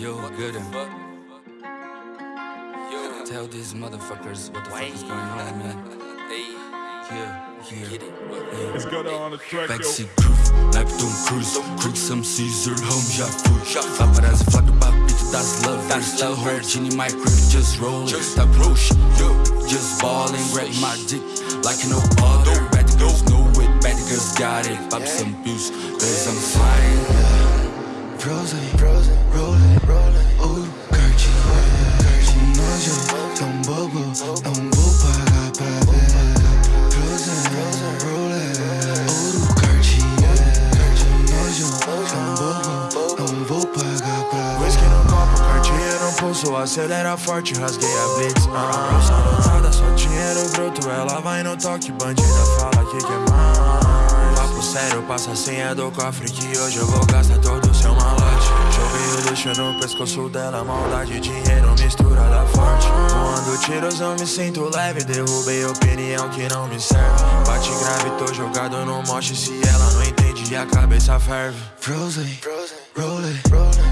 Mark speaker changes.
Speaker 1: Yo, good. Tell these motherfuckers what the fuck is going on, man. Yeah, yeah. yeah.
Speaker 2: It's got on the track, yo.
Speaker 1: Backseat groove, like Tom Cruise. Creek some Caesar, home já fui Paparazzi flagra pra beat das lovers Tell her, Genie, my crib, just roll it. Tá bruxa, yo, just ballin' Grab my dick like no other Bad girls know it, bad girls got it. Pop some pills, cause I'm flying
Speaker 3: Rose, rose, roll, roll, oh, Cartier, Cartier, nojo, tão bobo, não vou pagar pra ver. Rose, roll, ouro, Cartier, Cartier, nojo, tão bobo, não vou pagar pra ver.
Speaker 4: Whisky no copo, cartinha no pulso. Acelera forte, rasguei a blitz ah, Bolsa só dinheiro bruto. Ela vai no toque, bandida fala que quer mais. Papo sério, passa a senha do cofre Que hoje eu vou gastar todo o seu malote. Joguei o luxo no pescoço dela Maldade, dinheiro, misturada forte. Voando tiros, eu me sinto leve Derrubei opinião que não me serve. Bate grave, tô jogado no moche Se ela não entende, a cabeça ferve.
Speaker 3: Rose, roll, roll,